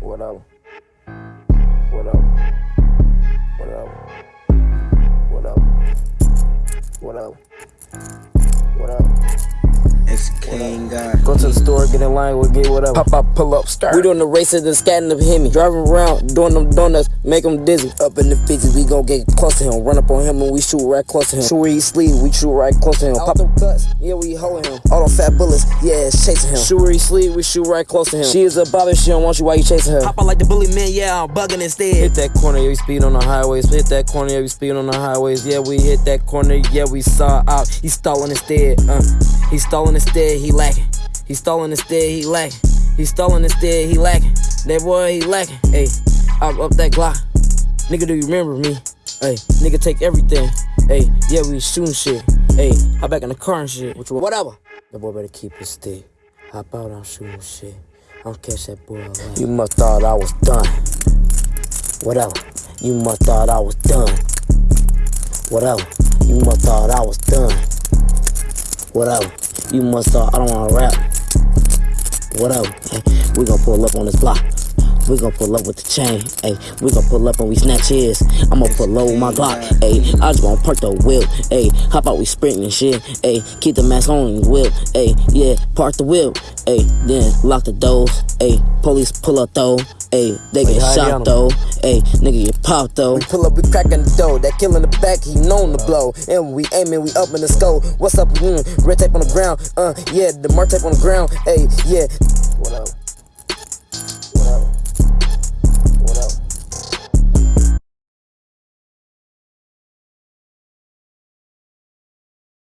What up? What up? What up? What up? What up? What up? It's King guy. Go to the store, get in line, we'll get whatever. Pop up, pull up, start. We doing the races and scatting the hit me. Driving around, doing them donuts, make them dizzy. Up in the fizzy, we gon' get close to him. Run up on him and we shoot right close to him. Shoot where he sleep, we shoot right close to him. Pop them cuts, yeah, we holding him. All them fat bullets, yeah, it's chasing him. Shoot where he sleep, we shoot right close to him. She is a bobby, she don't want you while you chasing her. Pop out like the bully man, yeah, I'm bugging instead. Hit that corner, yeah, we speed on the highways. Hit that corner, yeah, we speed on the highways. Yeah, we hit that corner, yeah, we saw out. He stalling instead, uh. He stalling instead, he lacking. He stalling instead, he lacking. He stalling instead, he lacking. That boy, he lacking. Hey, up up that Glock. Nigga, do you remember me? Hey, nigga, take everything. Hey, yeah, we shooting shit. Hey, hop back in the car and shit. Whatever. The boy better keep his stick. Hop out, I'm shooting shit. I'll catch that boy alive. You must thought I was done. Whatever. You must thought I was done. Whatever. You must thought I was done. Whatever. You must thought I don't wanna rap. Whatever. Hey, we gon' pull up on this block. We gon' pull up with the chain, ayy. We gon' pull up and we snatch his. I'ma pull low my Glock, ayy. I just gon' park the wheel, ayy. Hop out, we sprinting and shit, ayy. Keep the mask on and wheel, ayy. Yeah, park the wheel, ayy. Then lock the doors, ayy. Police pull up though, ayy. They get shot though, ayy. Nigga get popped though. We pull up, we crackin' the door. That kill in the back, he known to blow. And we aiming, we up in the skull. What's up? Mm, red tape on the ground. Uh, yeah, the mark tape on the ground. Hey, yeah. What up?